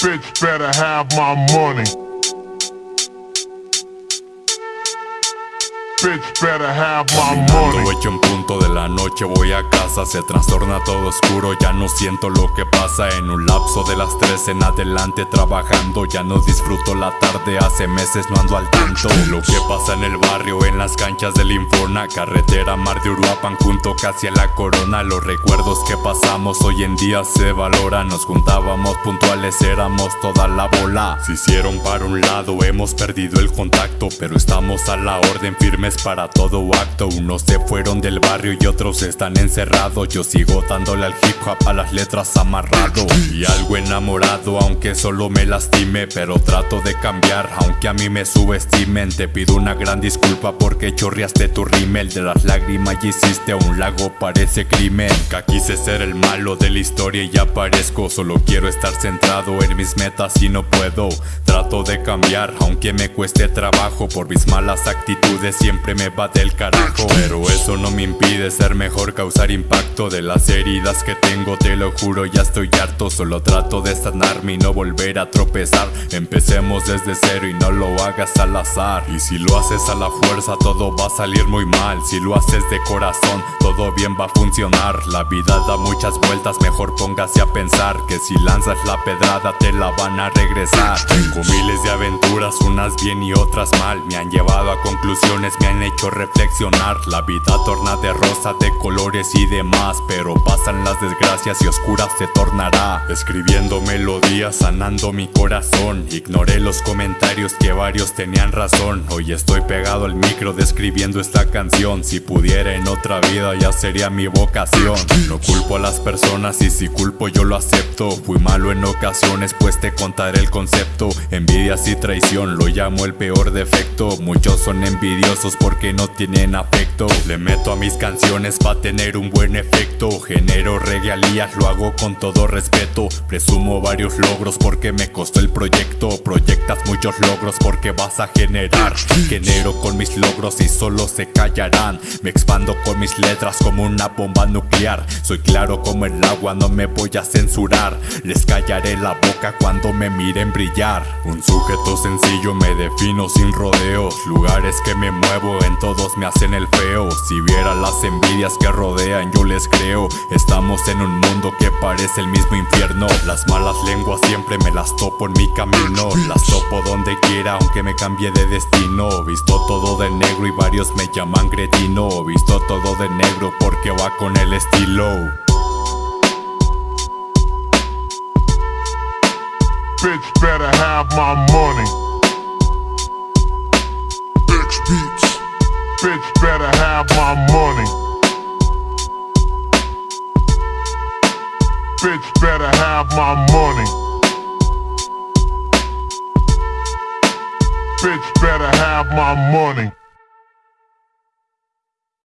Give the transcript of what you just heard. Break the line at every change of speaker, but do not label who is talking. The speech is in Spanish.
Bitch better have my money. Bitch better have my money.
Todo hecho en punto de la noche voy a casa Se trastorna todo oscuro, ya no siento lo que pasa En un lapso de las tres en adelante trabajando Ya no disfruto la tarde, hace meses no ando al tanto Lo que pasa en el barrio, en las canchas del Infona Carretera Mar de Uruapan junto casi a la corona Los recuerdos que pasamos hoy en día se valoran Nos juntábamos puntuales, éramos toda la bola Se hicieron para un lado, hemos perdido el contacto Pero estamos a la orden firmes para todo acto. Unos se fueron del barrio y otros están encerrados. Yo sigo dándole al hip hop a las letras amarrado. Y algo enamorado aunque solo me lastime Pero trato de cambiar aunque a mí me subestimen. Te pido una gran disculpa porque chorreaste tu rímel. De las lágrimas y hiciste un lago parece crimen. Que quise ser el malo de la historia y ya parezco. Solo quiero estar centrado en mis metas y no puedo. Trato de cambiar aunque me cueste trabajo Por mis malas actitudes siempre me va del carajo Pero eso no me impide ser mejor, causar impacto De las heridas que tengo, te lo juro, ya estoy harto Solo trato de sanarme y no volver a tropezar. Empecemos desde cero y no lo hagas al azar Y si lo haces a la fuerza todo va a salir muy mal Si lo haces de corazón todo bien va a funcionar La vida da muchas vueltas, mejor póngase a pensar Que si lanzas la pedrada te la van a regresar. Tengo miles de aventuras, unas bien y otras mal Me han llevado a conclusiones, me han hecho reflexionar. La vida torna de rosa, de colores y demás Pero pasan las desgracias y oscura se tornará. Escribiendo melodías, sanando mi corazón. Ignoré los comentarios que varios tenían razón. Hoy estoy pegado al micro describiendo esta canción. Si pudiera en otra vida ya sería mi vocación. No culpo a las personas y si culpo yo lo acepto. Fui malo en ocasiones pues te contaré el concepto. Envidias y traición lo llamo el peor defecto. Muchos son envidiosos porque no tienen afecto. Le meto a mis canciones pa' tener un buen efecto. Genero regalías, lo hago con todo respeto. Presumo varios logros porque me costó el proyecto. Proyectas muchos logros porque vas a generar. Genero con mis logros y solo se callarán. Me expando con mis letras como una bomba nuclear. Soy claro como el agua, no me voy a censurar. Les callaré la boca cuando me miren brillar. Un sujeto sencillo me defino sin rodeos. Lugares que me muevo en todos me hacen el feo. Si viera las envidias que rodean yo les creo. Estamos en un mundo que parece el mismo infierno. Las malas lenguas siempre me las topo en mi camino. Las topo donde quiera aunque me cambie de destino. Visto todo de negro y varios me llaman gretino Visto todo de negro porque va con el estilo.
Bitch better have my money. Have my money. Bitch better have my money. Bitch better have my money.